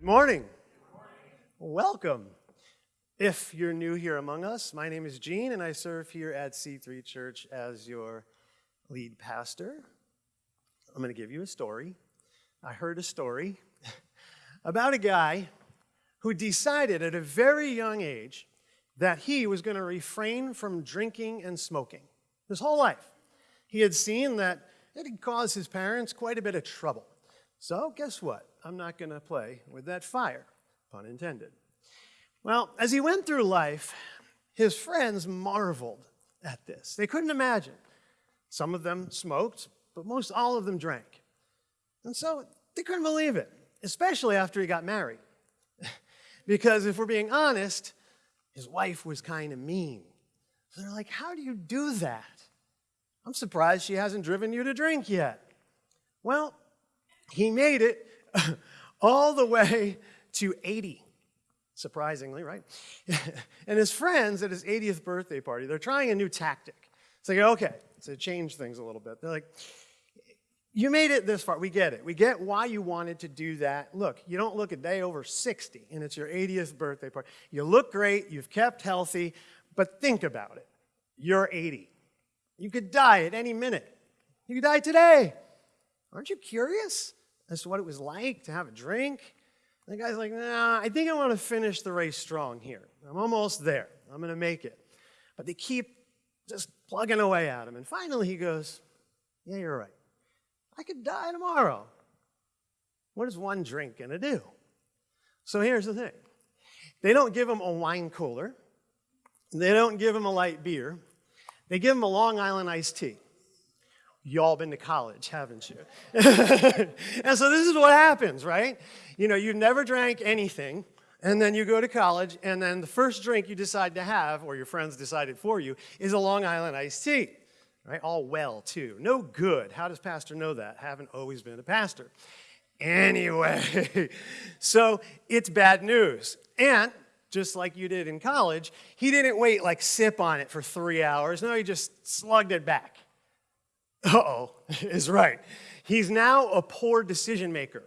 Good morning. Welcome. If you're new here among us, my name is Gene, and I serve here at C3 Church as your lead pastor. I'm going to give you a story. I heard a story about a guy who decided at a very young age that he was going to refrain from drinking and smoking his whole life. He had seen that it had caused his parents quite a bit of trouble. So, guess what? I'm not going to play with that fire, pun intended. Well, as he went through life, his friends marveled at this. They couldn't imagine. Some of them smoked, but most all of them drank. And so they couldn't believe it, especially after he got married. because if we're being honest, his wife was kind of mean. So they're like, How do you do that? I'm surprised she hasn't driven you to drink yet. Well, he made it all the way to 80, surprisingly, right? and his friends at his 80th birthday party, they're trying a new tactic. It's like, okay, to change things a little bit. They're like, you made it this far. We get it. We get why you wanted to do that. Look, you don't look a day over 60, and it's your 80th birthday party. You look great, you've kept healthy, but think about it. You're 80. You could die at any minute. You could die today. Aren't you curious? As to what it was like to have a drink. And the guy's like, nah, I think I want to finish the race strong here. I'm almost there. I'm going to make it. But they keep just plugging away at him. And finally he goes, yeah, you're right. I could die tomorrow. What is one drink going to do? So here's the thing. They don't give him a wine cooler. They don't give him a light beer. They give him a Long Island iced tea. Y'all been to college, haven't you? and so this is what happens, right? You know, you've never drank anything, and then you go to college, and then the first drink you decide to have, or your friends decided for you, is a Long Island iced tea. Right? All well, too. No good. How does pastor know that? Haven't always been a pastor. Anyway, so it's bad news. And just like you did in college, he didn't wait like sip on it for three hours. No, he just slugged it back uh-oh, is right. He's now a poor decision maker.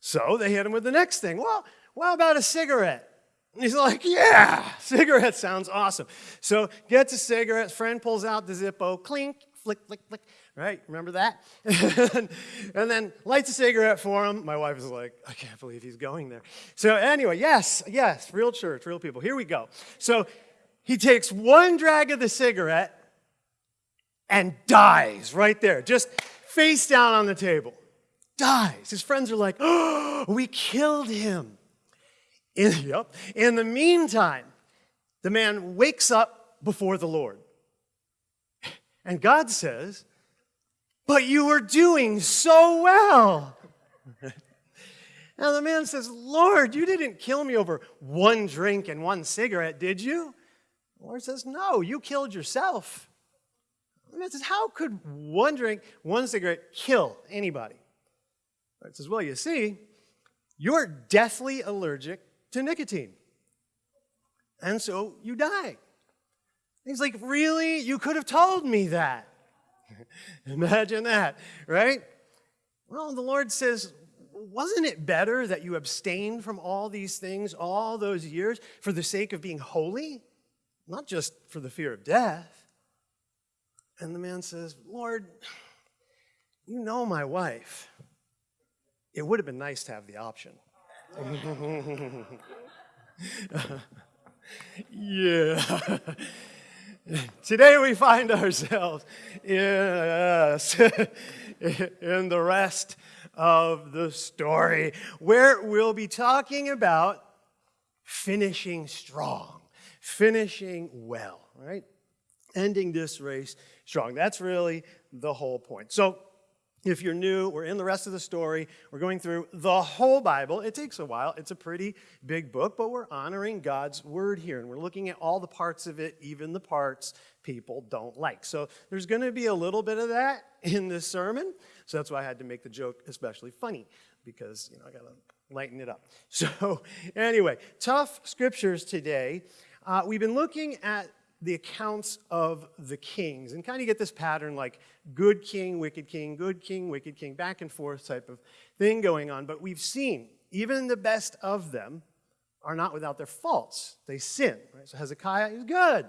So they hit him with the next thing. Well, what about a cigarette? And he's like, yeah, cigarette sounds awesome. So gets a cigarette, friend pulls out the Zippo, clink, flick, flick, flick, right? Remember that? and then lights a cigarette for him. My wife is like, I can't believe he's going there. So anyway, yes, yes, real church, real people. Here we go. So he takes one drag of the cigarette and dies right there, just face down on the table. Dies. His friends are like, oh, we killed him. In, yep. In the meantime, the man wakes up before the Lord. And God says, But you were doing so well. now the man says, Lord, you didn't kill me over one drink and one cigarette, did you? The Lord says, No, you killed yourself. And it says, how could one drink, one cigarette kill anybody? It says, well, you see, you're deathly allergic to nicotine. And so you die. He's like, really? You could have told me that. Imagine that, right? Well, the Lord says, wasn't it better that you abstained from all these things all those years for the sake of being holy? Not just for the fear of death. And the man says, Lord, you know my wife. It would have been nice to have the option. yeah. Today we find ourselves yes, in the rest of the story where we'll be talking about finishing strong, finishing well, right? Ending this race strong. That's really the whole point. So if you're new, we're in the rest of the story. We're going through the whole Bible. It takes a while. It's a pretty big book, but we're honoring God's word here. And we're looking at all the parts of it, even the parts people don't like. So there's going to be a little bit of that in this sermon. So that's why I had to make the joke especially funny, because, you know, I got to lighten it up. So anyway, tough scriptures today. Uh, we've been looking at the accounts of the kings and kind of get this pattern like good king, wicked king, good king, wicked king, back and forth type of thing going on. But we've seen even the best of them, are not without their faults. They sin. Right? So Hezekiah is good,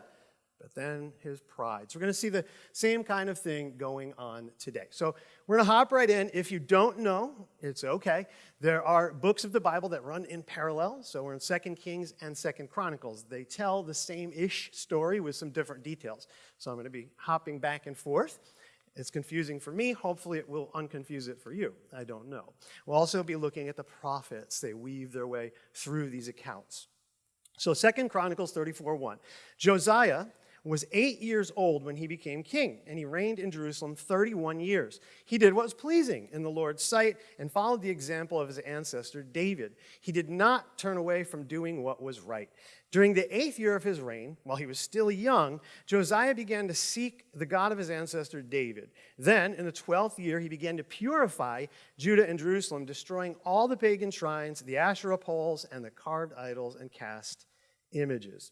but then his pride. So we're going to see the same kind of thing going on today. So we're going to hop right in. If you don't know, it's okay. There are books of the Bible that run in parallel. So we're in Second Kings and Second Chronicles. They tell the same-ish story with some different details. So I'm going to be hopping back and forth. It's confusing for me. Hopefully it will unconfuse it for you. I don't know. We'll also be looking at the prophets. They weave their way through these accounts. So Second Chronicles 34, 1. Josiah was eight years old when he became king, and he reigned in Jerusalem 31 years. He did what was pleasing in the Lord's sight and followed the example of his ancestor David. He did not turn away from doing what was right. During the eighth year of his reign, while he was still young, Josiah began to seek the God of his ancestor David. Then, in the twelfth year, he began to purify Judah and Jerusalem, destroying all the pagan shrines, the Asherah poles, and the carved idols and cast images.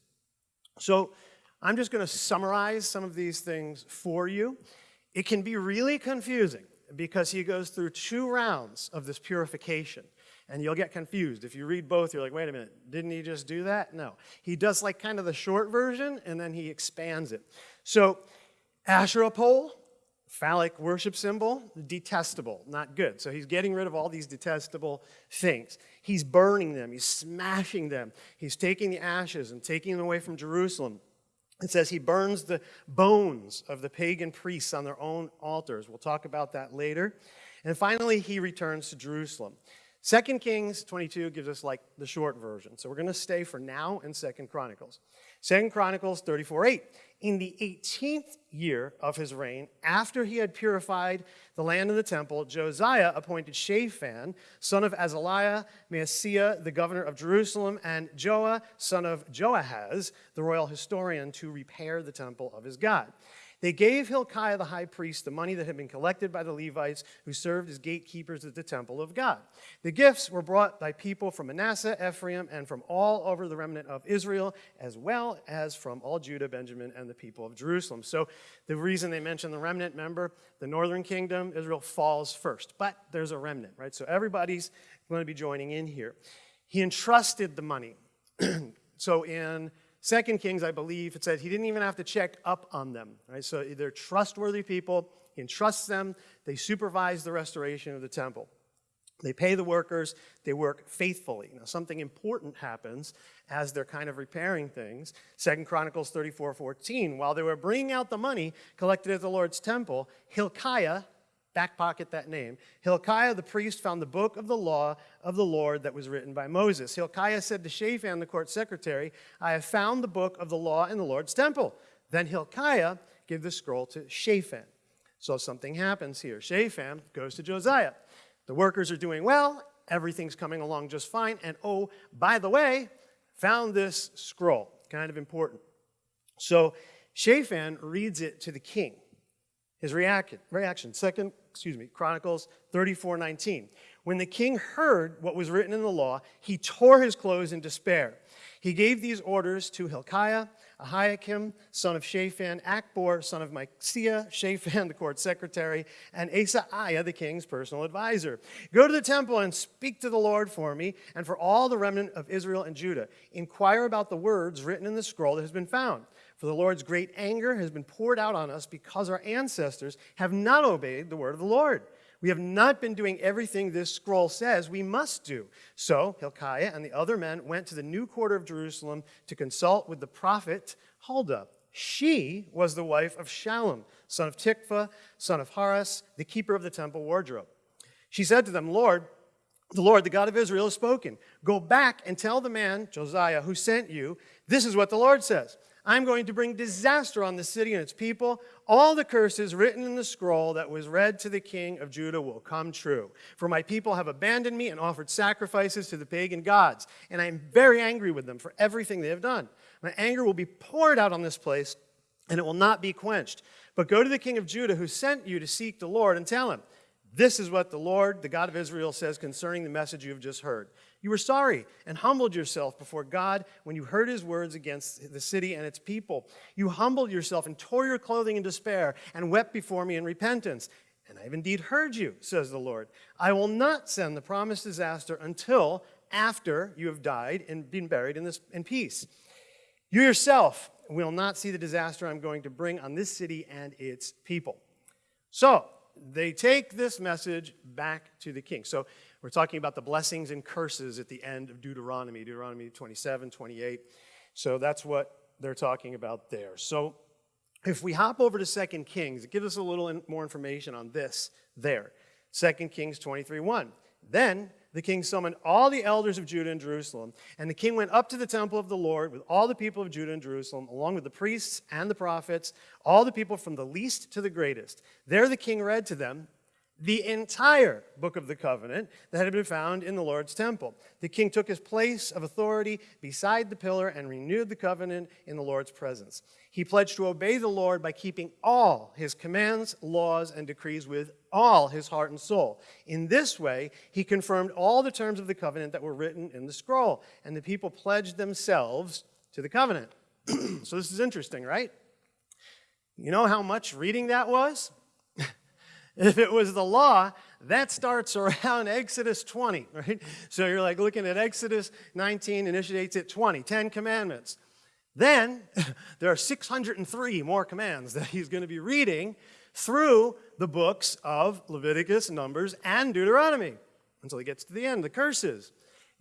So, I'm just going to summarize some of these things for you. It can be really confusing because he goes through two rounds of this purification. And you'll get confused. If you read both, you're like, wait a minute, didn't he just do that? No. He does like kind of the short version, and then he expands it. So, Asherah pole, phallic worship symbol, detestable, not good. So he's getting rid of all these detestable things. He's burning them, he's smashing them, he's taking the ashes and taking them away from Jerusalem. It says he burns the bones of the pagan priests on their own altars. We'll talk about that later. And finally, he returns to Jerusalem. 2 Kings 22 gives us like the short version. So we're going to stay for now in 2 Chronicles. 2 Chronicles 34 8. In the 18th year of his reign, after he had purified the land and the temple, Josiah appointed Shaphan, son of Azaliah, Maaseiah, the governor of Jerusalem, and Joah, son of Joahaz, the royal historian, to repair the temple of his God. They gave Hilkiah the high priest the money that had been collected by the Levites who served as gatekeepers at the temple of God. The gifts were brought by people from Manasseh, Ephraim, and from all over the remnant of Israel, as well as from all Judah, Benjamin, and the people of Jerusalem. So the reason they mention the remnant, remember, the northern kingdom, Israel falls first, but there's a remnant, right? So everybody's going to be joining in here. He entrusted the money. so in Second Kings, I believe, it said he didn't even have to check up on them. Right? So they're trustworthy people. He entrusts them. They supervise the restoration of the temple. They pay the workers. They work faithfully. Now, something important happens as they're kind of repairing things. Second Chronicles 34, 14. While they were bringing out the money collected at the Lord's temple, Hilkiah, back pocket that name. Hilkiah the priest found the book of the law of the Lord that was written by Moses. Hilkiah said to Shaphan, the court secretary, I have found the book of the law in the Lord's temple. Then Hilkiah gave the scroll to Shaphan. So something happens here. Shaphan goes to Josiah. The workers are doing well. Everything's coming along just fine. And oh, by the way, found this scroll. Kind of important. So Shaphan reads it to the king. His reaction, reaction, second, excuse me, Chronicles 34, 19. When the king heard what was written in the law, he tore his clothes in despair. He gave these orders to Hilkiah, Ahikam, son of Shaphan, Akbor, son of Maaseiah, Shaphan, the court secretary, and Asaiah, the king's personal advisor. Go to the temple and speak to the Lord for me and for all the remnant of Israel and Judah. Inquire about the words written in the scroll that has been found. For the Lord's great anger has been poured out on us because our ancestors have not obeyed the word of the Lord. We have not been doing everything this scroll says we must do. So Hilkiah and the other men went to the new quarter of Jerusalem to consult with the prophet Huldah. She was the wife of Shallum, son of Tikvah, son of Harhas, the keeper of the temple wardrobe. She said to them, Lord, the Lord, the God of Israel, has spoken. Go back and tell the man, Josiah, who sent you, this is what the Lord says. I'm going to bring disaster on the city and its people. All the curses written in the scroll that was read to the king of Judah will come true. For my people have abandoned me and offered sacrifices to the pagan gods, and I am very angry with them for everything they have done. My anger will be poured out on this place, and it will not be quenched. But go to the king of Judah who sent you to seek the Lord and tell him, this is what the Lord, the God of Israel, says concerning the message you have just heard. You were sorry and humbled yourself before God when you heard his words against the city and its people. You humbled yourself and tore your clothing in despair and wept before me in repentance. And I have indeed heard you, says the Lord. I will not send the promised disaster until after you have died and been buried in, this, in peace. You yourself will not see the disaster I'm going to bring on this city and its people. So they take this message back to the king. So we're talking about the blessings and curses at the end of Deuteronomy, Deuteronomy 27, 28. So that's what they're talking about there. So if we hop over to 2 Kings, it gives us a little more information on this there. 2 Kings 23, 1. Then the king summoned all the elders of Judah and Jerusalem, and the king went up to the temple of the Lord with all the people of Judah and Jerusalem, along with the priests and the prophets, all the people from the least to the greatest. There the king read to them the entire book of the covenant that had been found in the Lord's temple. The king took his place of authority beside the pillar and renewed the covenant in the Lord's presence. He pledged to obey the Lord by keeping all his commands, laws, and decrees with all his heart and soul. In this way, he confirmed all the terms of the covenant that were written in the scroll, and the people pledged themselves to the covenant. so this is interesting, right? You know how much reading that was? If it was the law, that starts around Exodus 20, right? So you're like looking at Exodus 19, initiates at 20, 10 commandments. Then there are 603 more commands that he's going to be reading through the books of Leviticus, Numbers, and Deuteronomy until he gets to the end, the curses.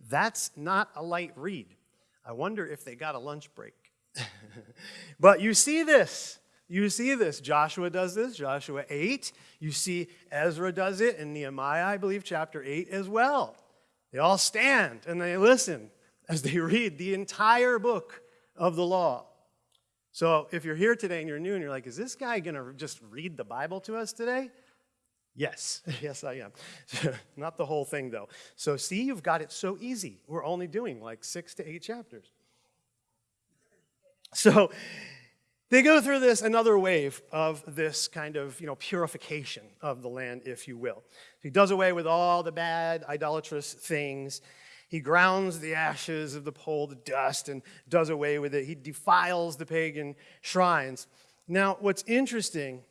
That's not a light read. I wonder if they got a lunch break. but you see this. You see this. Joshua does this, Joshua 8. You see Ezra does it, in Nehemiah, I believe, chapter 8 as well. They all stand and they listen as they read the entire book of the law. So if you're here today and you're new and you're like, is this guy going to just read the Bible to us today? Yes, yes, I am. Not the whole thing, though. So, see, you've got it so easy. We're only doing like six to eight chapters. So, they go through this another wave of this kind of you know purification of the land, if you will. He does away with all the bad idolatrous things. He grounds the ashes of the pole to dust and does away with it. He defiles the pagan shrines. Now, what's interesting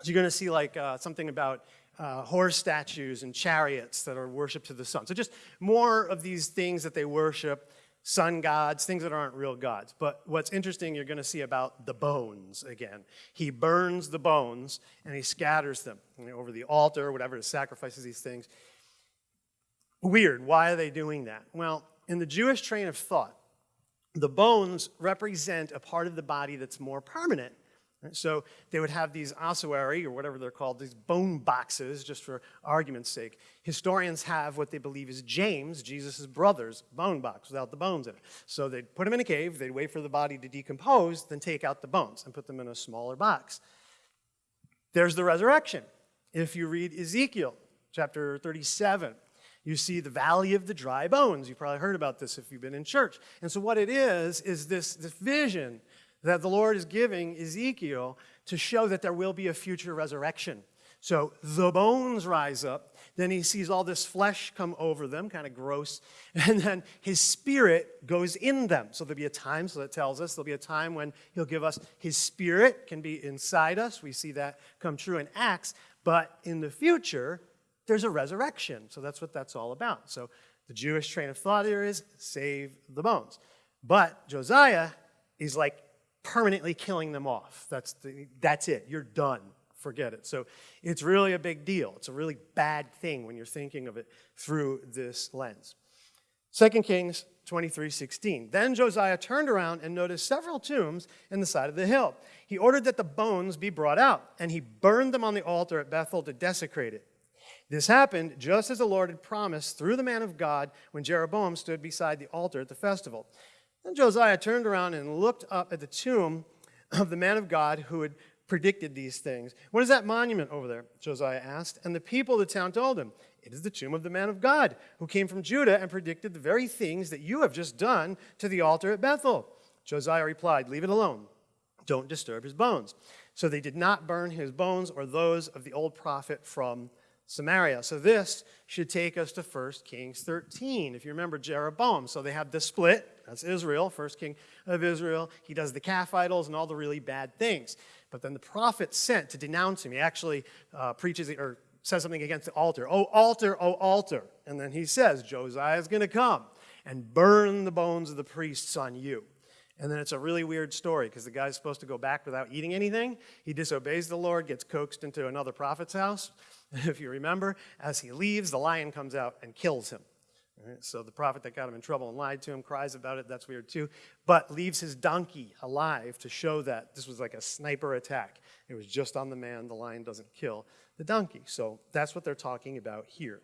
is you're going to see like uh, something about uh, horse statues and chariots that are worshipped to the sun. So just more of these things that they worship sun gods, things that aren't real gods. But what's interesting, you're going to see about the bones again. He burns the bones and he scatters them you know, over the altar whatever, to sacrifices these things. Weird. Why are they doing that? Well, in the Jewish train of thought, the bones represent a part of the body that's more permanent so they would have these ossuary, or whatever they're called, these bone boxes, just for argument's sake. Historians have what they believe is James, Jesus' brother's bone box without the bones in it. So they'd put him in a cave, they'd wait for the body to decompose, then take out the bones and put them in a smaller box. There's the resurrection. If you read Ezekiel chapter 37, you see the valley of the dry bones. You've probably heard about this if you've been in church. And so what it is, is this, this vision that the Lord is giving Ezekiel to show that there will be a future resurrection. So the bones rise up. Then he sees all this flesh come over them, kind of gross. And then his spirit goes in them. So there'll be a time, so that tells us, there'll be a time when he'll give us his spirit can be inside us. We see that come true in Acts. But in the future, there's a resurrection. So that's what that's all about. So the Jewish train of thought here is save the bones. But Josiah is like permanently killing them off. That's, the, that's it. You're done. Forget it. So it's really a big deal. It's a really bad thing when you're thinking of it through this lens. 2 Kings 23, 16. Then Josiah turned around and noticed several tombs in the side of the hill. He ordered that the bones be brought out, and he burned them on the altar at Bethel to desecrate it. This happened just as the Lord had promised through the man of God when Jeroboam stood beside the altar at the festival. Then Josiah turned around and looked up at the tomb of the man of God who had predicted these things. What is that monument over there? Josiah asked. And the people of the town told him, It is the tomb of the man of God who came from Judah and predicted the very things that you have just done to the altar at Bethel. Josiah replied, Leave it alone. Don't disturb his bones. So they did not burn his bones or those of the old prophet from Samaria. So this should take us to 1 Kings 13. If you remember Jeroboam, so they have the split. That's Israel, first king of Israel. He does the calf idols and all the really bad things. But then the prophet sent to denounce him. He actually uh, preaches or says something against the altar. Oh, altar, oh, altar. And then he says, Josiah is going to come and burn the bones of the priests on you. And then it's a really weird story because the guy's supposed to go back without eating anything. He disobeys the Lord, gets coaxed into another prophet's house. If you remember, as he leaves, the lion comes out and kills him. Right? So the prophet that got him in trouble and lied to him cries about it. That's weird too. But leaves his donkey alive to show that this was like a sniper attack. It was just on the man. The lion doesn't kill the donkey. So that's what they're talking about here.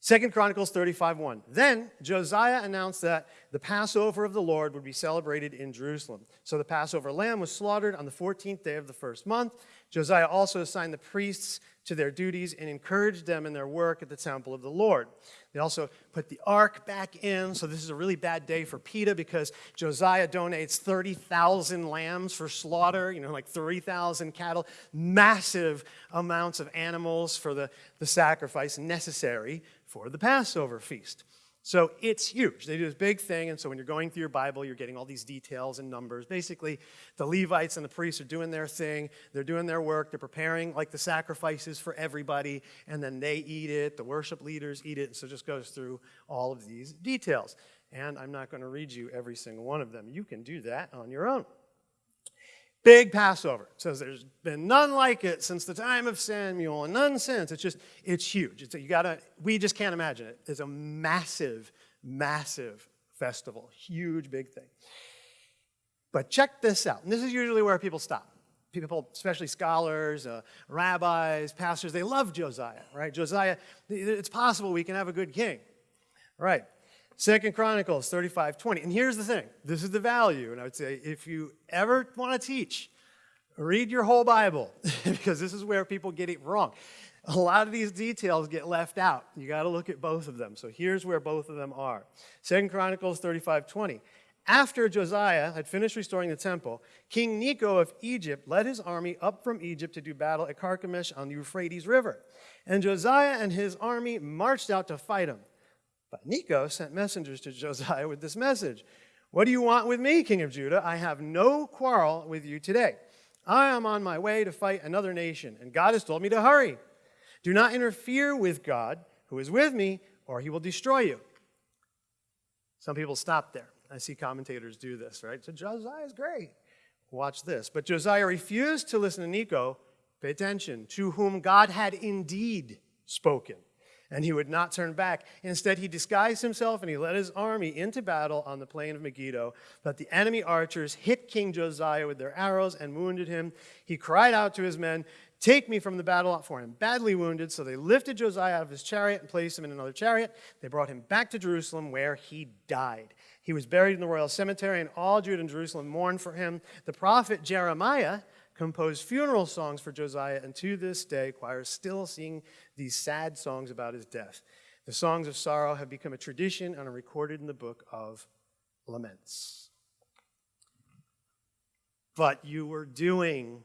Second Chronicles 35 1. Then Josiah announced that the Passover of the Lord would be celebrated in Jerusalem. So the Passover lamb was slaughtered on the 14th day of the first month. Josiah also assigned the priests to their duties and encouraged them in their work at the temple of the Lord. They also put the ark back in. So this is a really bad day for PETA because Josiah donates 30,000 lambs for slaughter, you know, like 3,000 cattle, massive amounts of animals for the, the sacrifice necessary for the Passover feast. So it's huge. They do this big thing, and so when you're going through your Bible, you're getting all these details and numbers. Basically, the Levites and the priests are doing their thing, they're doing their work, they're preparing like the sacrifices for everybody, and then they eat it, the worship leaders eat it, and so it just goes through all of these details. And I'm not going to read you every single one of them. You can do that on your own. Big Passover. It says there's been none like it since the time of Samuel and none since. It's just, it's huge. It's, you gotta, we just can't imagine it. It's a massive, massive festival. Huge, big thing. But check this out. And this is usually where people stop. People, especially scholars, uh, rabbis, pastors, they love Josiah, right? Josiah, it's possible we can have a good king, right? Second Chronicles 35, 20. And here's the thing. This is the value. And I would say if you ever want to teach, read your whole Bible because this is where people get it wrong. A lot of these details get left out. You got to look at both of them. So here's where both of them are. Second Chronicles 35, 20. After Josiah had finished restoring the temple, King Necho of Egypt led his army up from Egypt to do battle at Carchemish on the Euphrates River. And Josiah and his army marched out to fight him. But Necho sent messengers to Josiah with this message What do you want with me, king of Judah? I have no quarrel with you today. I am on my way to fight another nation, and God has told me to hurry. Do not interfere with God, who is with me, or he will destroy you. Some people stop there. I see commentators do this, right? So Josiah is great. Watch this. But Josiah refused to listen to Necho, pay attention, to whom God had indeed spoken and he would not turn back. Instead, he disguised himself and he led his army into battle on the plain of Megiddo. But the enemy archers hit King Josiah with their arrows and wounded him. He cried out to his men, Take me from the battle, for am badly wounded. So they lifted Josiah out of his chariot and placed him in another chariot. They brought him back to Jerusalem, where he died. He was buried in the royal cemetery, and all Judah and Jerusalem mourned for him. The prophet Jeremiah composed funeral songs for Josiah, and to this day, choirs still sing these sad songs about his death. The songs of sorrow have become a tradition and are recorded in the book of laments. But you were doing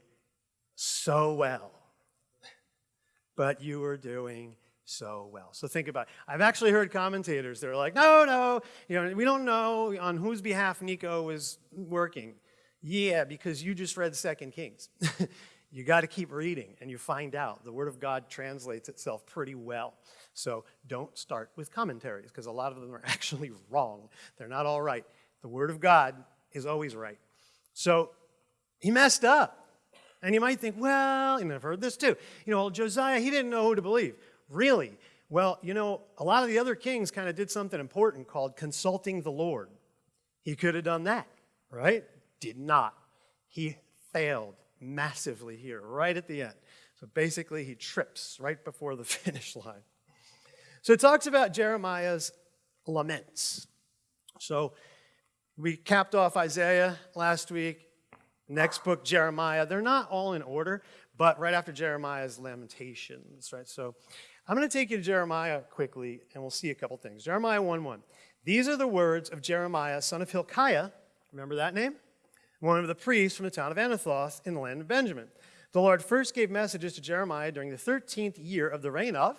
so well. But you were doing so well. So think about it. I've actually heard commentators, they're like, no, no, you know, we don't know on whose behalf Necho was working. Yeah, because you just read Second Kings. you got to keep reading and you find out. The Word of God translates itself pretty well. So don't start with commentaries because a lot of them are actually wrong. They're not all right. The Word of God is always right. So he messed up. And you might think, well, and I've heard this too. You know, Josiah, he didn't know who to believe. Really? Well, you know, a lot of the other kings kind of did something important called consulting the Lord. He could have done that, right? Did not. He failed massively here, right at the end. So basically, he trips right before the finish line. So it talks about Jeremiah's laments. So we capped off Isaiah last week. Next book, Jeremiah. They're not all in order, but right after Jeremiah's lamentations, right? So I'm going to take you to Jeremiah quickly, and we'll see a couple things. Jeremiah 1 1. These are the words of Jeremiah, son of Hilkiah. Remember that name? One of the priests from the town of Anathoth in the land of Benjamin. The Lord first gave messages to Jeremiah during the 13th year of the reign of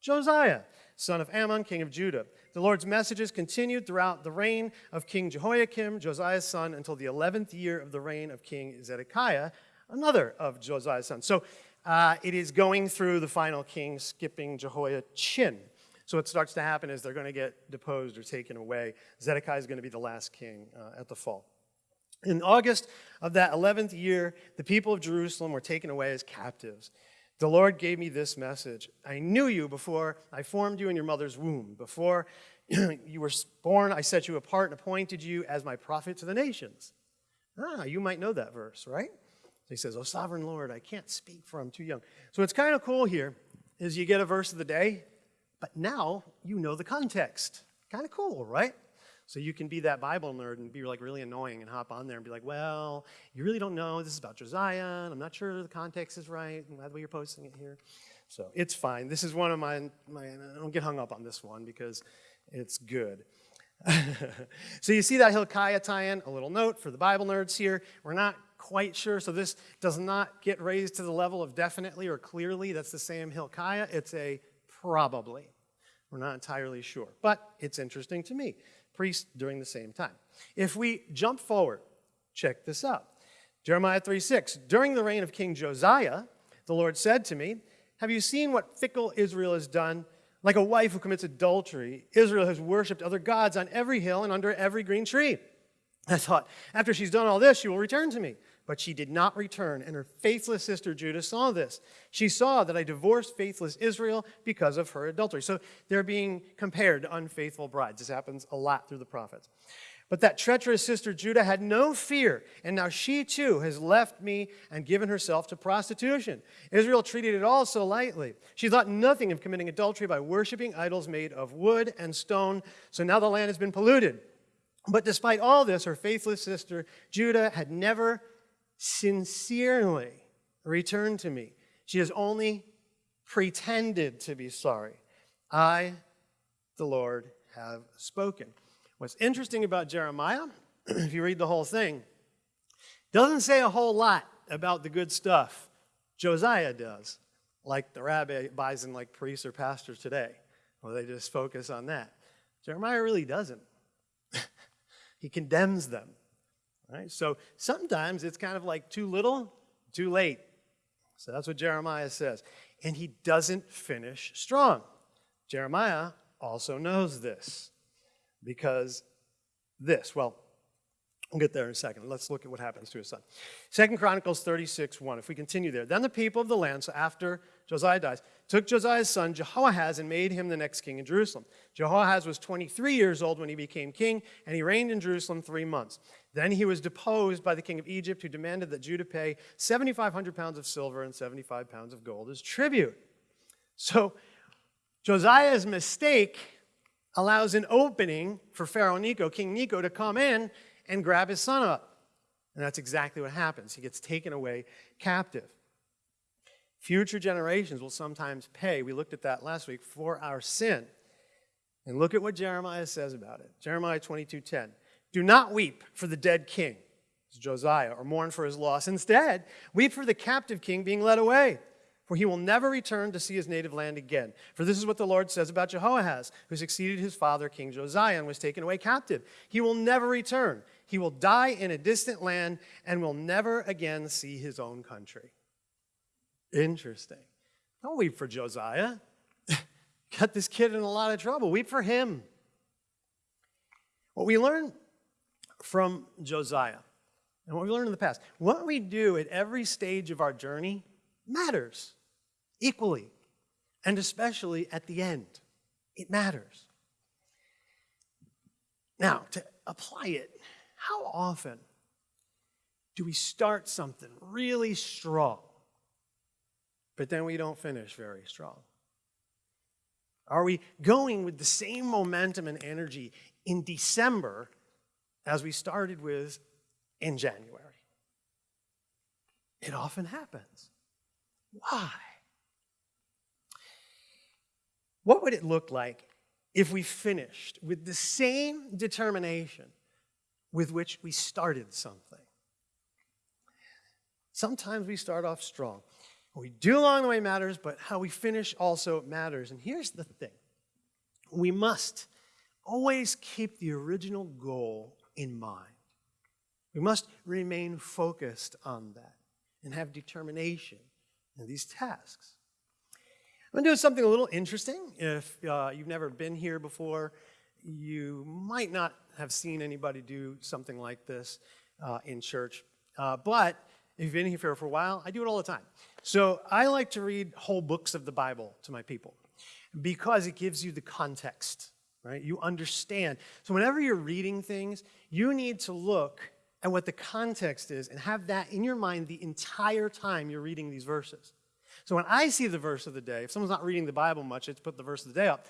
Josiah, son of Amon, king of Judah. The Lord's messages continued throughout the reign of King Jehoiakim, Josiah's son, until the 11th year of the reign of King Zedekiah, another of Josiah's sons. So uh, it is going through the final king, skipping Jehoiachin. So what starts to happen is they're going to get deposed or taken away. Zedekiah is going to be the last king uh, at the fall. In August of that 11th year, the people of Jerusalem were taken away as captives. The Lord gave me this message I knew you before I formed you in your mother's womb. Before you were born, I set you apart and appointed you as my prophet to the nations. Ah, you might know that verse, right? So he says, Oh, sovereign Lord, I can't speak for I'm too young. So what's kind of cool here is you get a verse of the day, but now you know the context. Kind of cool, right? So you can be that Bible nerd and be like really annoying and hop on there and be like, well, you really don't know. This is about Josiah, and I'm not sure the context is right. That's why you're posting it here. So it's fine. This is one of my, my I don't get hung up on this one because it's good. so you see that Hilkiah tie-in, a little note for the Bible nerds here. We're not quite sure, so this does not get raised to the level of definitely or clearly. That's the same Hilkiah. It's a probably. We're not entirely sure, but it's interesting to me priests during the same time. If we jump forward, check this out. Jeremiah 3 6. During the reign of King Josiah, the Lord said to me, Have you seen what fickle Israel has done? Like a wife who commits adultery, Israel has worshipped other gods on every hill and under every green tree. I thought, after she's done all this, she will return to me. But she did not return, and her faithless sister Judah saw this. She saw that I divorced faithless Israel because of her adultery. So they're being compared to unfaithful brides. This happens a lot through the prophets. But that treacherous sister Judah had no fear, and now she too has left me and given herself to prostitution. Israel treated it all so lightly. She thought nothing of committing adultery by worshiping idols made of wood and stone, so now the land has been polluted. But despite all this, her faithless sister Judah had never sincerely returned to me. She has only pretended to be sorry. I, the Lord, have spoken. What's interesting about Jeremiah, if you read the whole thing, doesn't say a whole lot about the good stuff. Josiah does, like the rabbis and like priests or pastors today, where they just focus on that. Jeremiah really doesn't. he condemns them. Right? So sometimes it's kind of like too little, too late. So that's what Jeremiah says. And he doesn't finish strong. Jeremiah also knows this because this, well, We'll get there in a second. Let's look at what happens to his son. Second Chronicles 36, 1. If we continue there. Then the people of the land, so after Josiah dies, took Josiah's son Jehoahaz and made him the next king in Jerusalem. Jehoahaz was 23 years old when he became king, and he reigned in Jerusalem three months. Then he was deposed by the king of Egypt, who demanded that Judah pay 7,500 pounds of silver and 75 pounds of gold as tribute. So Josiah's mistake allows an opening for Pharaoh Necho, King Necho, to come in and grab his son up. And that's exactly what happens. He gets taken away captive. Future generations will sometimes pay, we looked at that last week, for our sin. And look at what Jeremiah says about it. Jeremiah 22:10. Do not weep for the dead king, Josiah, or mourn for his loss. Instead, weep for the captive king being led away for he will never return to see his native land again. For this is what the Lord says about Jehoahaz, who succeeded his father, King Josiah, and was taken away captive. He will never return. He will die in a distant land and will never again see his own country. Interesting. Don't weep for Josiah. Got this kid in a lot of trouble. Weep for him. What we learn from Josiah, and what we learned in the past, what we do at every stage of our journey matters equally, and especially at the end. It matters. Now, to apply it, how often do we start something really strong, but then we don't finish very strong? Are we going with the same momentum and energy in December as we started with in January? It often happens. Why? What would it look like if we finished with the same determination with which we started something? Sometimes we start off strong. What we do along the way matters, but how we finish also matters. And here's the thing we must always keep the original goal in mind. We must remain focused on that and have determination in these tasks. I'm going to do something a little interesting. If uh, you've never been here before, you might not have seen anybody do something like this uh, in church. Uh, but if you've been here for a while, I do it all the time. So I like to read whole books of the Bible to my people because it gives you the context, right? You understand. So whenever you're reading things, you need to look at what the context is and have that in your mind the entire time you're reading these verses. So when I see the verse of the day, if someone's not reading the Bible much, it's put the verse of the day up.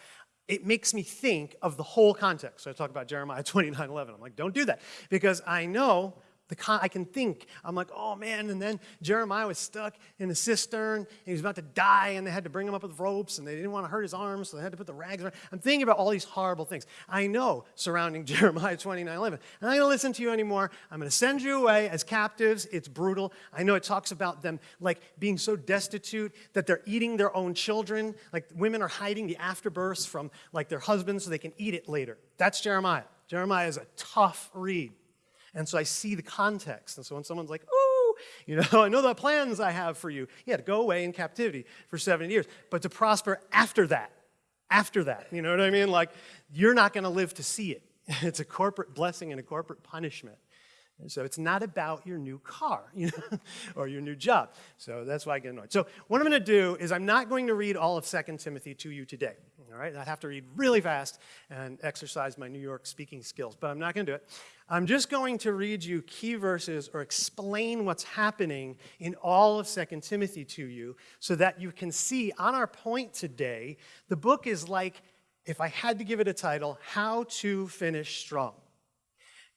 It makes me think of the whole context. So I talk about Jeremiah 29 11. I'm like, don't do that. Because I know the con- I can think, I'm like, oh man, and then Jeremiah was stuck in a cistern, and he was about to die, and they had to bring him up with ropes, and they didn't want to hurt his arms, so they had to put the rags around. I'm thinking about all these horrible things. I know surrounding Jeremiah 29 11. I'm not going to listen to you anymore. I'm going to send you away as captives. It's brutal. I know it talks about them like being so destitute that they're eating their own children. Like women are hiding the afterbirths from like their husbands so they can eat it later. That's Jeremiah. Jeremiah is a tough read. And so I see the context. And so when someone's like, ooh, you know, I know the plans I have for you. Yeah, to go away in captivity for 70 years, but to prosper after that. After that. You know what I mean? Like, you're not going to live to see it. It's a corporate blessing and a corporate punishment. And so it's not about your new car you know, or your new job. So that's why I get annoyed. So what I'm going to do is I'm not going to read all of 2 Timothy to you today. All right, I'd have to read really fast and exercise my New York speaking skills, but I'm not going to do it. I'm just going to read you key verses or explain what's happening in all of 2 Timothy to you so that you can see on our point today, the book is like, if I had to give it a title, How to Finish Strong.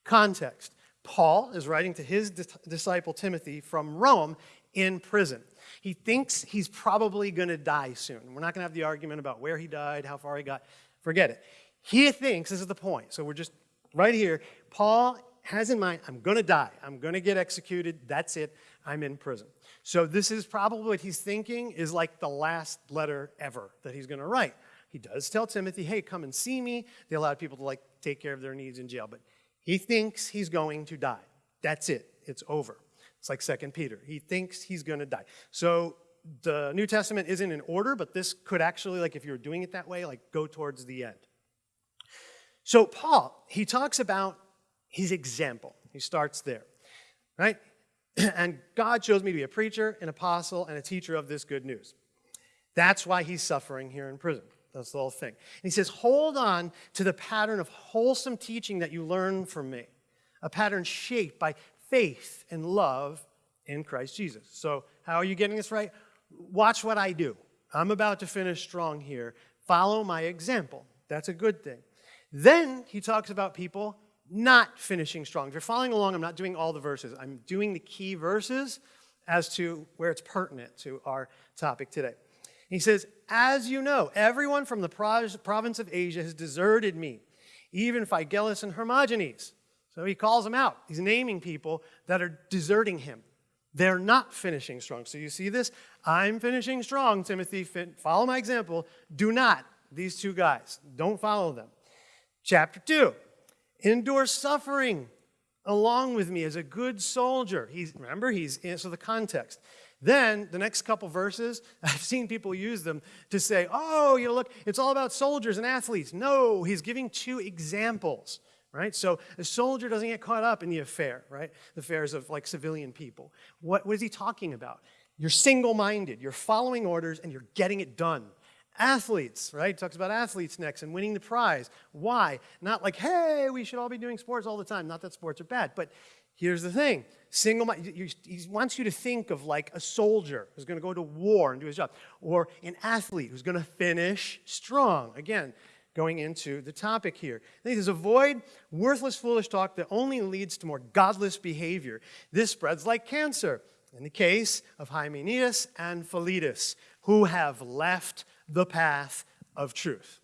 Context Paul is writing to his disciple Timothy from Rome in prison. He thinks he's probably going to die soon. We're not going to have the argument about where he died, how far he got. Forget it. He thinks, this is the point. So we're just right here. Paul has in mind, I'm going to die. I'm going to get executed. That's it. I'm in prison. So this is probably what he's thinking is like the last letter ever that he's going to write. He does tell Timothy, hey, come and see me. They allowed people to like take care of their needs in jail. But he thinks he's going to die. That's it. It's over. It's like Second Peter. He thinks he's going to die. So the New Testament isn't in order, but this could actually, like if you were doing it that way, like go towards the end. So Paul, he talks about his example. He starts there, right? And God chose me to be a preacher, an apostle, and a teacher of this good news. That's why he's suffering here in prison. That's the whole thing. And he says, hold on to the pattern of wholesome teaching that you learn from me, a pattern shaped by faith and love in Christ Jesus. So, how are you getting this right? Watch what I do. I'm about to finish strong here. Follow my example. That's a good thing. Then he talks about people not finishing strong. If you're following along, I'm not doing all the verses. I'm doing the key verses as to where it's pertinent to our topic today. He says, As you know, everyone from the province of Asia has deserted me, even Phygelus and Hermogenes. So he calls them out. He's naming people that are deserting him. They're not finishing strong. So you see this? I'm finishing strong, Timothy. Follow my example. Do not, these two guys, don't follow them. Chapter 2 endure suffering along with me as a good soldier. He's, remember, he's in, so the context. Then the next couple verses, I've seen people use them to say, oh, you know, look, it's all about soldiers and athletes. No, he's giving two examples right? So a soldier doesn't get caught up in the affair, right? The affairs of like civilian people. What, what is he talking about? You're single minded, you're following orders, and you're getting it done. Athletes, right? He talks about athletes next and winning the prize. Why? Not like, hey, we should all be doing sports all the time. Not that sports are bad, but here's the thing single he wants you to think of like a soldier who's going to go to war and do his job, or an athlete who's going to finish strong. Again, going into the topic here. He says, avoid worthless, foolish talk that only leads to more godless behavior. This spreads like cancer. In the case of Hymenaeus and Philetus, who have left the path of truth.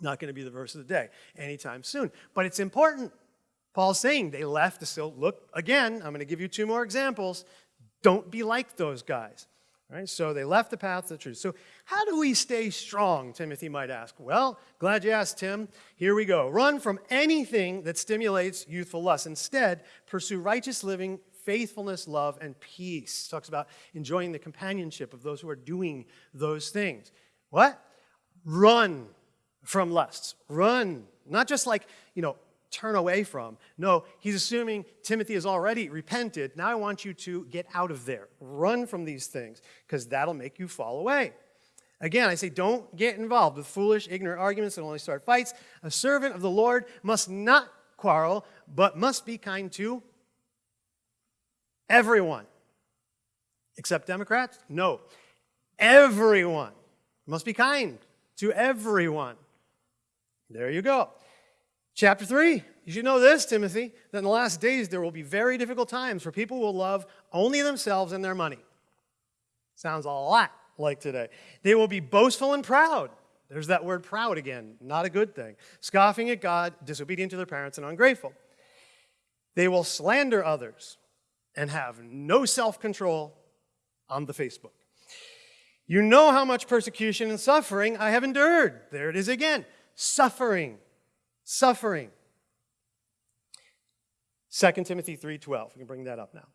Not going to be the verse of the day anytime soon. But it's important. Paul's saying they left. So look again, I'm going to give you two more examples. Don't be like those guys. Right? So they left the path of the truth. So how do we stay strong, Timothy might ask? Well, glad you asked, Tim. Here we go. Run from anything that stimulates youthful lust. Instead, pursue righteous living, faithfulness, love, and peace. Talks about enjoying the companionship of those who are doing those things. What? Run from lusts. Run. Not just like, you know, turn away from. No, he's assuming Timothy has already repented. Now I want you to get out of there. Run from these things because that'll make you fall away. Again, I say don't get involved with foolish, ignorant arguments that only start fights. A servant of the Lord must not quarrel, but must be kind to everyone. Except Democrats? No. Everyone. Must be kind to everyone. There you go. Chapter 3, you should know this, Timothy, that in the last days there will be very difficult times for people will love only themselves and their money. Sounds a lot like today. They will be boastful and proud. There's that word proud again, not a good thing. Scoffing at God, disobedient to their parents, and ungrateful. They will slander others and have no self control on the Facebook. You know how much persecution and suffering I have endured. There it is again suffering suffering. 2 Timothy 3:12. We can bring that up now.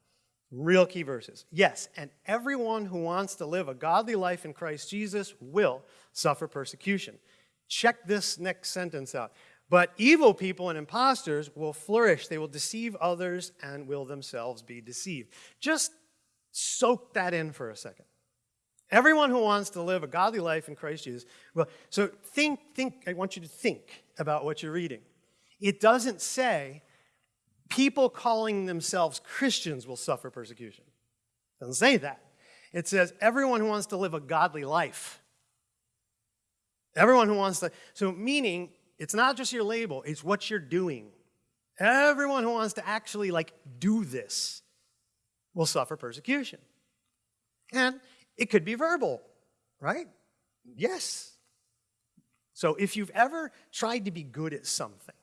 Real key verses. Yes, and everyone who wants to live a godly life in Christ Jesus will suffer persecution. Check this next sentence out. But evil people and impostors will flourish. They will deceive others and will themselves be deceived. Just soak that in for a second. Everyone who wants to live a godly life in Christ Jesus. Well, so think, think, I want you to think about what you're reading. It doesn't say people calling themselves Christians will suffer persecution. It doesn't say that. It says everyone who wants to live a godly life. Everyone who wants to, so meaning it's not just your label, it's what you're doing. Everyone who wants to actually like do this will suffer persecution. And it could be verbal, right? Yes. So if you've ever tried to be good at something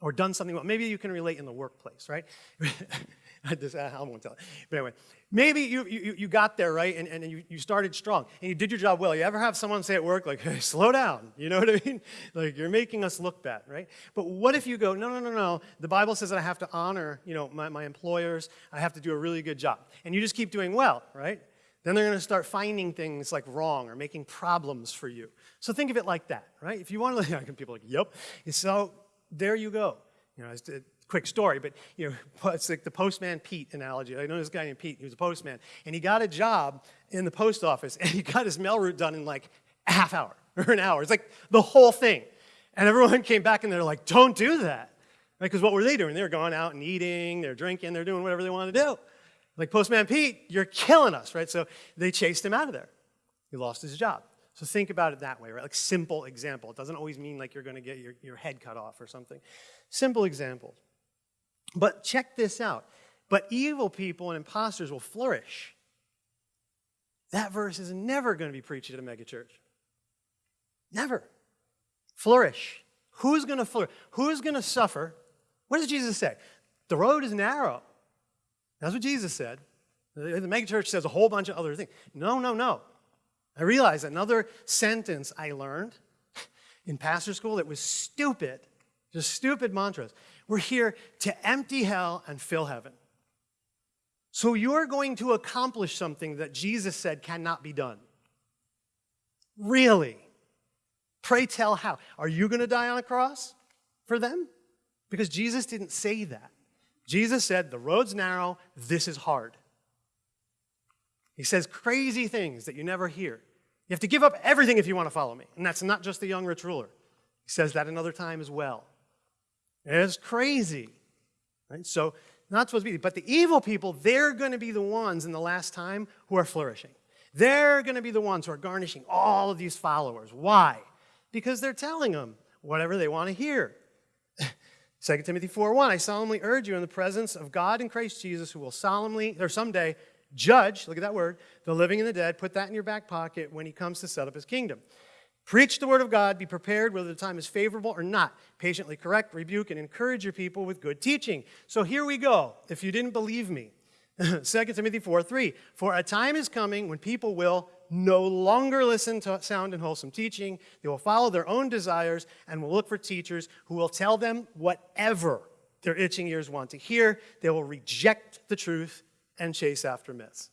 or done something well, maybe you can relate in the workplace, right? I, just, I won't tell it. But anyway, maybe you, you, you got there, right, and, and you, you started strong, and you did your job well. You ever have someone say at work, like, hey, slow down, you know what I mean? Like, you're making us look bad, right? But what if you go, no, no, no, no, the Bible says that I have to honor, you know, my, my employers, I have to do a really good job. And you just keep doing well, right? Then they're going to start finding things like wrong or making problems for you. So think of it like that, right? If you want to, people like, yep. So there you go. You know, it's a quick story, but you know, it's like the postman Pete analogy. I know this guy named Pete. He was a postman, and he got a job in the post office, and he got his mail route done in like a half hour or an hour. It's like the whole thing. And everyone came back and they're like, don't do that. Because right? what were they doing? They were going out and eating, they're drinking, they're doing whatever they want to do. Like Postman Pete, you're killing us, right? So they chased him out of there. He lost his job. So think about it that way, right? Like simple example. It doesn't always mean like you're going to get your, your head cut off or something. Simple example. But check this out. But evil people and imposters will flourish. That verse is never going to be preached at a megachurch. Never. Flourish. Who's going to flourish? Who's going to suffer? What does Jesus say? The road is narrow. That's what Jesus said. The megachurch says a whole bunch of other things. No, no, no. I realized another sentence I learned in pastor school that was stupid, just stupid mantras. We're here to empty hell and fill heaven. So you're going to accomplish something that Jesus said cannot be done. Really? Pray tell how. Are you going to die on a cross for them? Because Jesus didn't say that. Jesus said, The road's narrow, this is hard. He says crazy things that you never hear. You have to give up everything if you want to follow me. And that's not just the young rich ruler. He says that another time as well. It's crazy. Right? So, not supposed to be. But the evil people, they're going to be the ones in the last time who are flourishing. They're going to be the ones who are garnishing all of these followers. Why? Because they're telling them whatever they want to hear. 2 Timothy 4:1, I solemnly urge you in the presence of God and Christ Jesus, who will solemnly, or someday, judge, look at that word, the living and the dead. Put that in your back pocket when he comes to set up his kingdom. Preach the word of God, be prepared whether the time is favorable or not. Patiently correct, rebuke, and encourage your people with good teaching. So here we go. If you didn't believe me, 2 Timothy 4 3. For a time is coming when people will no longer listen to sound and wholesome teaching. They will follow their own desires and will look for teachers who will tell them whatever their itching ears want to hear. They will reject the truth and chase after myths.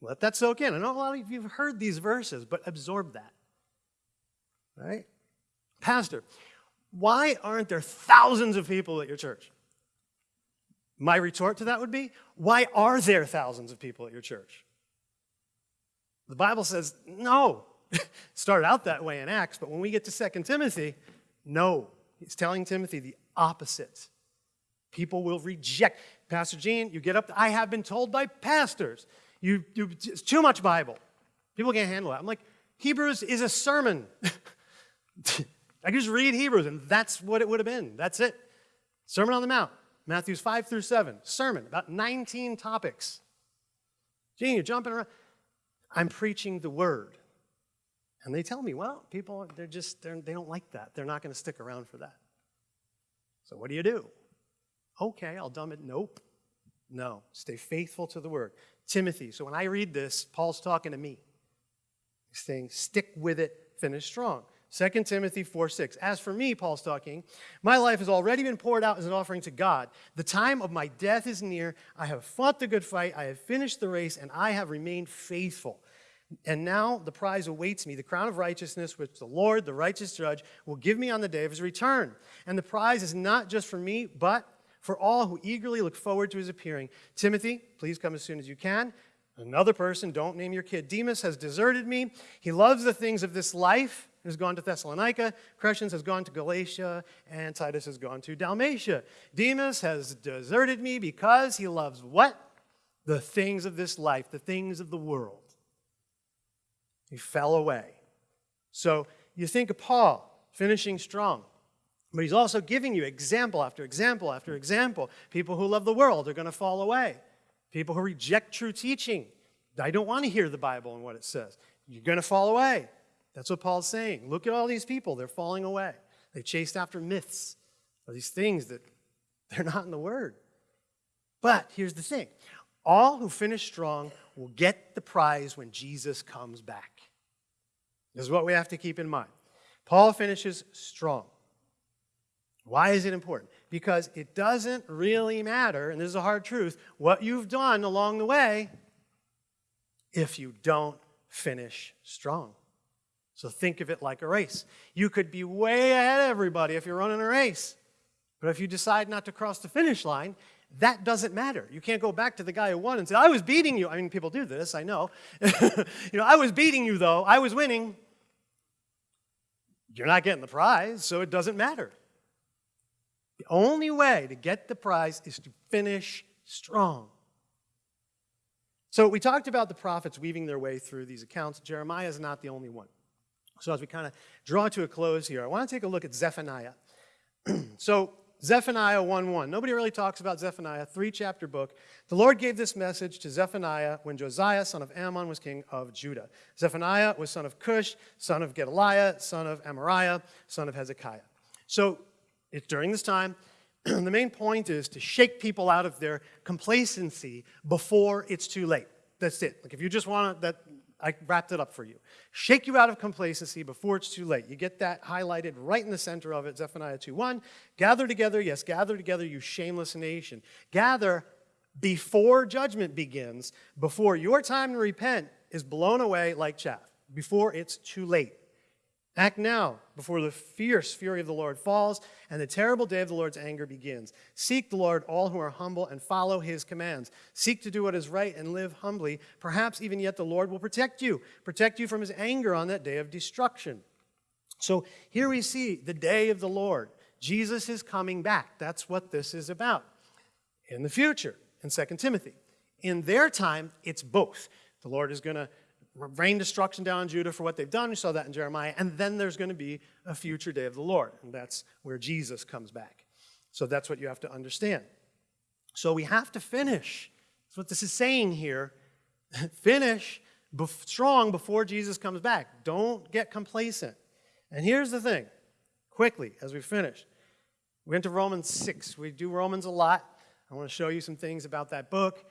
Let that soak in. I know a lot of you have heard these verses, but absorb that. Right? Pastor, why aren't there thousands of people at your church? My retort to that would be, why are there thousands of people at your church? The Bible says, no. Started out that way in Acts, but when we get to 2 Timothy, no. He's telling Timothy the opposite. People will reject. Pastor Gene, you get up, I have been told by pastors, you, you, it's too much Bible. People can't handle it. I'm like, Hebrews is a sermon. I just read Hebrews, and that's what it would have been. That's it. Sermon on the Mount, Matthews 5 through 7. Sermon, about 19 topics. Gene, you're jumping around. I'm preaching the word. And they tell me, well, people, they're just, they're, they don't like that. They're not going to stick around for that. So what do you do? Okay, I'll dumb it. Nope. No, stay faithful to the word. Timothy. So when I read this, Paul's talking to me. He's saying, stick with it, finish strong. 2 Timothy 4 6. As for me, Paul's talking, my life has already been poured out as an offering to God. The time of my death is near. I have fought the good fight. I have finished the race, and I have remained faithful. And now the prize awaits me, the crown of righteousness, which the Lord, the righteous judge, will give me on the day of his return. And the prize is not just for me, but for all who eagerly look forward to his appearing. Timothy, please come as soon as you can. Another person, don't name your kid. Demas has deserted me. He loves the things of this life has gone to Thessalonica, Crescens has gone to Galatia, and Titus has gone to Dalmatia. Demas has deserted me because he loves what? The things of this life, the things of the world. He fell away. So you think of Paul finishing strong, but he's also giving you example after example after example. People who love the world are going to fall away. People who reject true teaching. I don't want to hear the Bible and what it says. You're going to fall away. That's what Paul's saying. Look at all these people. They're falling away. They chased after myths or these things that they're not in the Word. But here's the thing all who finish strong will get the prize when Jesus comes back. This is what we have to keep in mind. Paul finishes strong. Why is it important? Because it doesn't really matter, and this is a hard truth, what you've done along the way if you don't finish strong. So think of it like a race. You could be way ahead of everybody if you're running a race. But if you decide not to cross the finish line, that doesn't matter. You can't go back to the guy who won and say, I was beating you. I mean, people do this, I know. you know, I was beating you, though. I was winning. You're not getting the prize, so it doesn't matter. The only way to get the prize is to finish strong. So we talked about the prophets weaving their way through these accounts. Jeremiah is not the only one. So as we kind of draw to a close here, I want to take a look at Zephaniah. so Zephaniah 1.1. Nobody really talks about Zephaniah, three-chapter book. The Lord gave this message to Zephaniah when Josiah, son of Amon, was king of Judah. Zephaniah was son of Cush, son of Gedaliah, son of Amariah, son of Hezekiah. So it's during this time. the main point is to shake people out of their complacency before it's too late. That's it. Like if you just want that, I wrapped it up for you. Shake you out of complacency before it's too late. You get that highlighted right in the center of it, Zephaniah 2.1. Gather together, yes, gather together, you shameless nation. Gather before judgment begins, before your time to repent is blown away like chaff, before it's too late. Act now before the fierce fury of the Lord falls and the terrible day of the Lord's anger begins. Seek the Lord, all who are humble, and follow his commands. Seek to do what is right and live humbly. Perhaps even yet the Lord will protect you, protect you from his anger on that day of destruction. So here we see the day of the Lord. Jesus is coming back. That's what this is about. In the future, in 2 Timothy. In their time, it's both. The Lord is going to rain destruction down on Judah for what they've done. We saw that in Jeremiah. And then there's going to be a future day of the Lord. And that's where Jesus comes back. So that's what you have to understand. So we have to finish. That's what this is saying here. finish strong before Jesus comes back. Don't get complacent. And here's the thing quickly, as we finish, we went to Romans 6. We do Romans a lot. I want to show you some things about that book.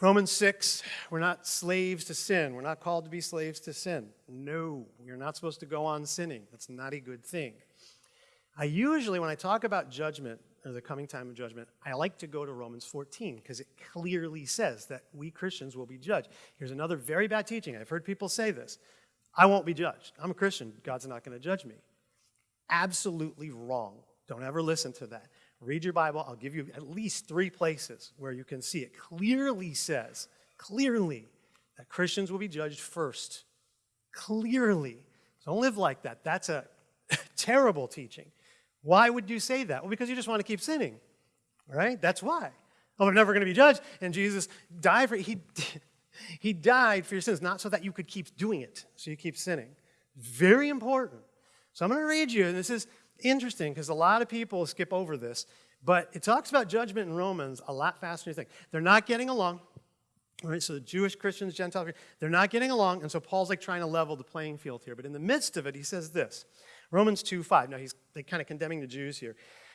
Romans 6, we're not slaves to sin. We're not called to be slaves to sin. No, you're not supposed to go on sinning. That's not a good thing. I usually, when I talk about judgment or the coming time of judgment, I like to go to Romans 14 because it clearly says that we Christians will be judged. Here's another very bad teaching. I've heard people say this I won't be judged. I'm a Christian. God's not going to judge me. Absolutely wrong. Don't ever listen to that. Read your Bible. I'll give you at least three places where you can see it clearly says, clearly, that Christians will be judged first. Clearly. Don't live like that. That's a terrible teaching. Why would you say that? Well, because you just want to keep sinning, right? That's why. Oh, we're never going to be judged. And Jesus died for he, he died for your sins, not so that you could keep doing it, so you keep sinning. Very important. So I'm going to read you, and this is interesting because a lot of people skip over this, but it talks about judgment in Romans a lot faster than you think. They're not getting along. All right, so the Jewish Christians, Gentiles, they're not getting along, and so Paul's like trying to level the playing field here. But in the midst of it, he says this Romans 2 5. Now he's like, kind of condemning the Jews here.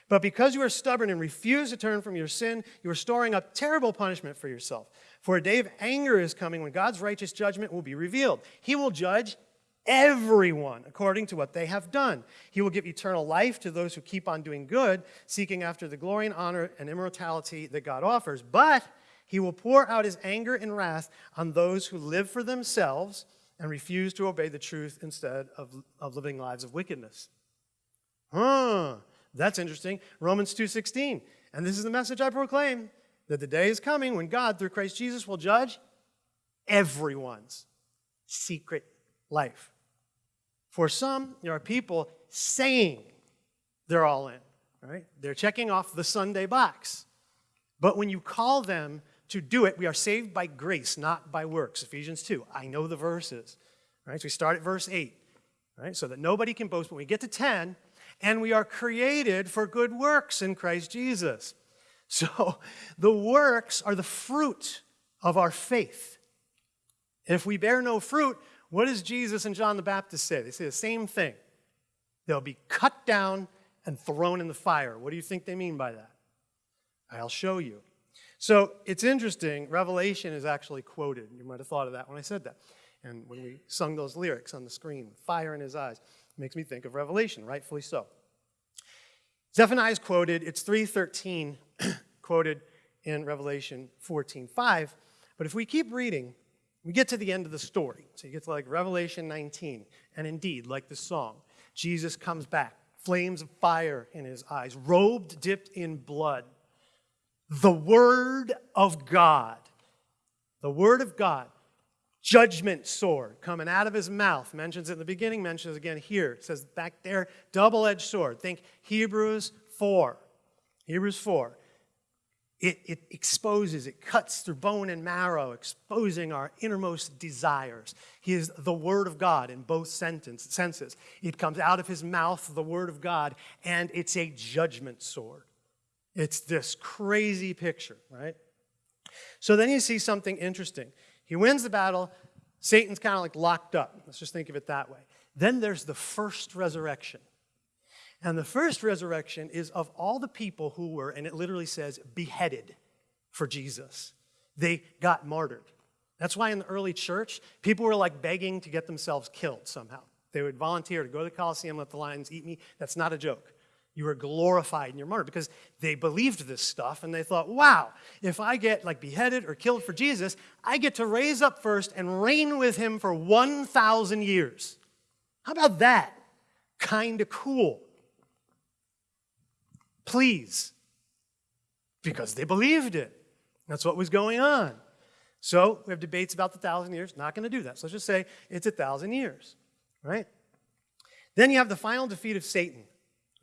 But because you are stubborn and refuse to turn from your sin, you are storing up terrible punishment for yourself. For a day of anger is coming when God's righteous judgment will be revealed. He will judge everyone according to what they have done. He will give eternal life to those who keep on doing good, seeking after the glory and honor and immortality that God offers. But he will pour out his anger and wrath on those who live for themselves and refuse to obey the truth instead of, of living lives of wickedness. Huh, that's interesting. Romans 2.16. And this is the message I proclaim, that the day is coming when God, through Christ Jesus, will judge everyone's secret life. For some, there are people saying they're all in, right? They're checking off the Sunday box. But when you call them to do it, we are saved by grace, not by works. Ephesians 2. I know the verses, right? So we start at verse 8, right? So that nobody can boast. When we get to 10, and we are created for good works in Christ Jesus. So the works are the fruit of our faith. If we bear no fruit, what does Jesus and John the Baptist say? They say the same thing. They'll be cut down and thrown in the fire. What do you think they mean by that? I'll show you. So it's interesting. Revelation is actually quoted. You might have thought of that when I said that. And when we sung those lyrics on the screen, fire in his eyes, makes me think of Revelation, rightfully so. Zephaniah is quoted. It's 313 quoted in Revelation 14.5. But if we keep reading, we get to the end of the story. So you get to like Revelation 19. And indeed, like the song, Jesus comes back, flames of fire in his eyes, robed, dipped in blood. The Word of God, the Word of God, judgment sword coming out of his mouth, mentions it in the beginning, mentions again here. It says back there, double edged sword. Think Hebrews 4. Hebrews 4. It, it, exposes, it cuts through bone and marrow, exposing our innermost desires. He is the Word of God in both sentence, senses. It comes out of his mouth, the Word of God, and it's a judgment sword. It's this crazy picture, right? So then you see something interesting. He wins the battle, Satan's kind of like locked up. Let's just think of it that way. Then there's the first resurrection. And the first resurrection is of all the people who were, and it literally says, beheaded for Jesus. They got martyred. That's why in the early church, people were like begging to get themselves killed somehow. They would volunteer to go to the Colosseum, let the lions eat me. That's not a joke. You were glorified in your martyr because they believed this stuff and they thought, wow, if I get like beheaded or killed for Jesus, I get to raise up first and reign with him for 1,000 years. How about that? Kind of cool. Please. Because they believed it. That's what was going on. So we have debates about the thousand years. Not going to do that. So let's just say it's a thousand years, right? Then you have the final defeat of Satan.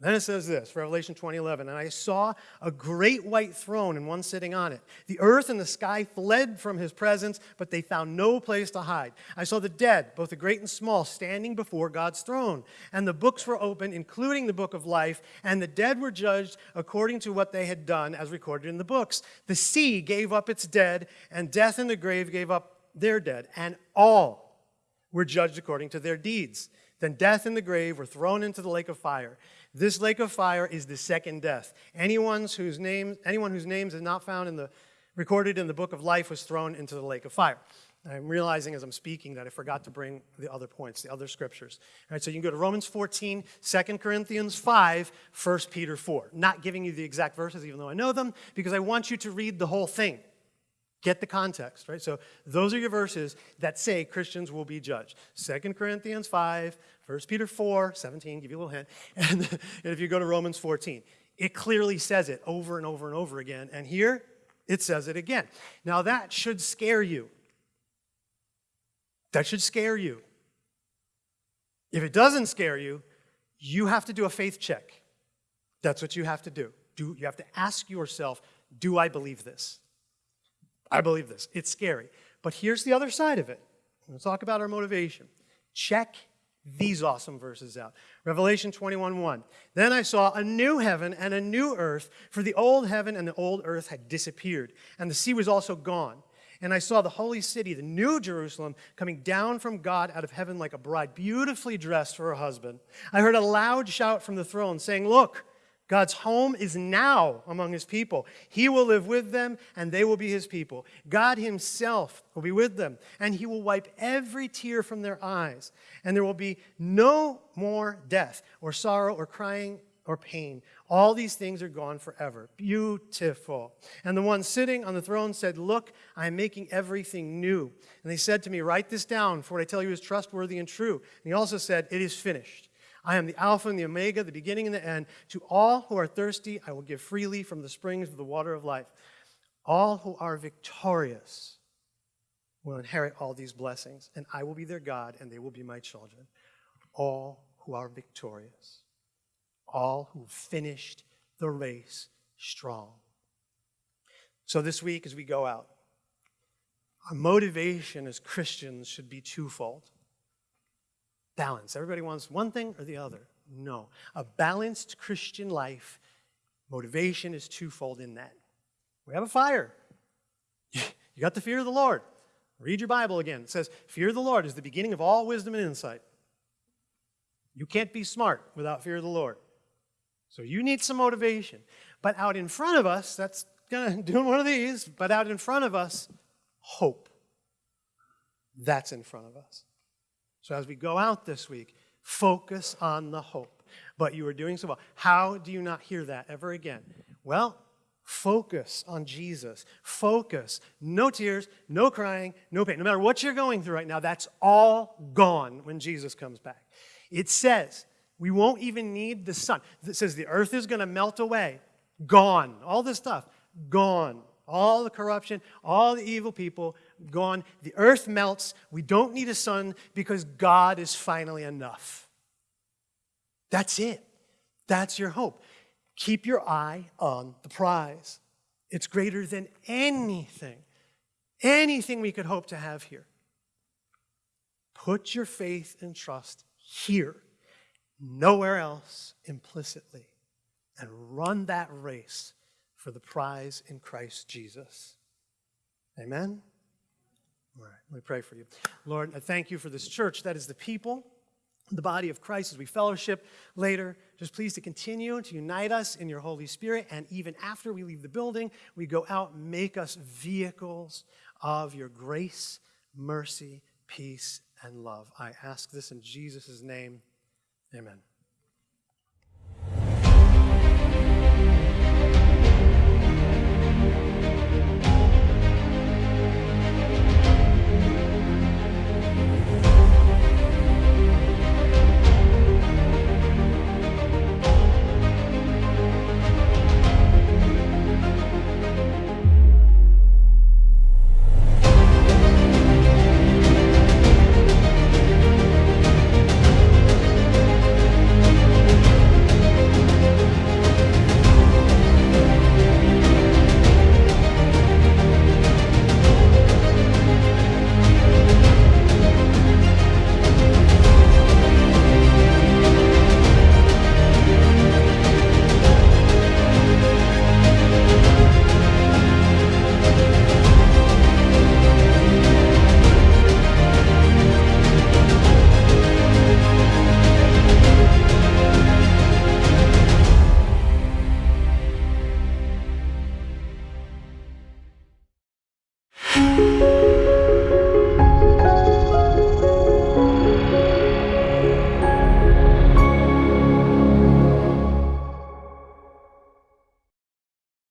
Then it says this, Revelation 20:11, and I saw a great white throne and one sitting on it. The earth and the sky fled from his presence, but they found no place to hide. I saw the dead, both the great and small, standing before God's throne, and the books were opened, including the book of life, and the dead were judged according to what they had done as recorded in the books. The sea gave up its dead, and death and the grave gave up their dead, and all were judged according to their deeds. Then death and the grave were thrown into the lake of fire. This lake of fire is the second death. Anyone whose name, anyone whose names is not found in the recorded in the book of life was thrown into the lake of fire. I'm realizing as I'm speaking that I forgot to bring the other points, the other scriptures. All right, so you can go to Romans 14, 2 Corinthians 5, 1 Peter 4. Not giving you the exact verses, even though I know them, because I want you to read the whole thing. Get the context, right? So those are your verses that say Christians will be judged. 2 Corinthians 5, 1 Peter 4, 17, give you a little hint. And, and if you go to Romans 14, it clearly says it over and over and over again. And here, it says it again. Now that should scare you. That should scare you. If it doesn't scare you, you have to do a faith check. That's what you have to do. do. You have to ask yourself, do I believe this? I believe this. It's scary. But here's the other side of it. Let's talk about our motivation. Check these awesome verses out. Revelation 21:1. Then I saw a new heaven and a new earth, for the old heaven and the old earth had disappeared, and the sea was also gone. And I saw the holy city, the new Jerusalem, coming down from God out of heaven like a bride, beautifully dressed for her husband. I heard a loud shout from the throne saying, Look, God's home is now among his people. He will live with them, and they will be his people. God himself will be with them, and he will wipe every tear from their eyes. And there will be no more death, or sorrow, or crying, or pain. All these things are gone forever. Beautiful. And the one sitting on the throne said, Look, I am making everything new. And they said to me, Write this down, for what I tell you is trustworthy and true. And he also said, It is finished. I am the Alpha and the Omega, the beginning and the end. To all who are thirsty, I will give freely from the springs of the water of life. All who are victorious will inherit all these blessings, and I will be their God, and they will be my children. All who are victorious, all who finished the race strong. So this week, as we go out, our motivation as Christians should be twofold balance. Everybody wants one thing or the other. No. A balanced Christian life, motivation is twofold in that. We have a fire. You got the fear of the Lord. Read your Bible again. It says, Fear of the Lord is the beginning of all wisdom and insight. You can't be smart without fear of the Lord. So you need some motivation. But out in front of us, that's of doing one of these, but out in front of us, hope. That's in front of us. So as we go out this week, focus on the hope. But you are doing so well. How do you not hear that ever again? Well, focus on Jesus. Focus. No tears, no crying, no pain. No matter what you're going through right now, that's all gone when Jesus comes back. It says we won't even need the sun. It says the earth is going to melt away. Gone. All this stuff, gone. All the corruption, all the evil people, gone. The earth melts. We don't need a sun because God is finally enough. That's it. That's your hope. Keep your eye on the prize. It's greater than anything, anything we could hope to have here. Put your faith and trust here, nowhere else implicitly, and run that race for the prize in Christ Jesus. Amen? All right, let me pray for you. Lord, I thank you for this church that is the people, the body of Christ as we fellowship later. Just please to continue to unite us in your Holy Spirit. And even after we leave the building, we go out, make us vehicles of your grace, mercy, peace, and love. I ask this in Jesus' name. Amen.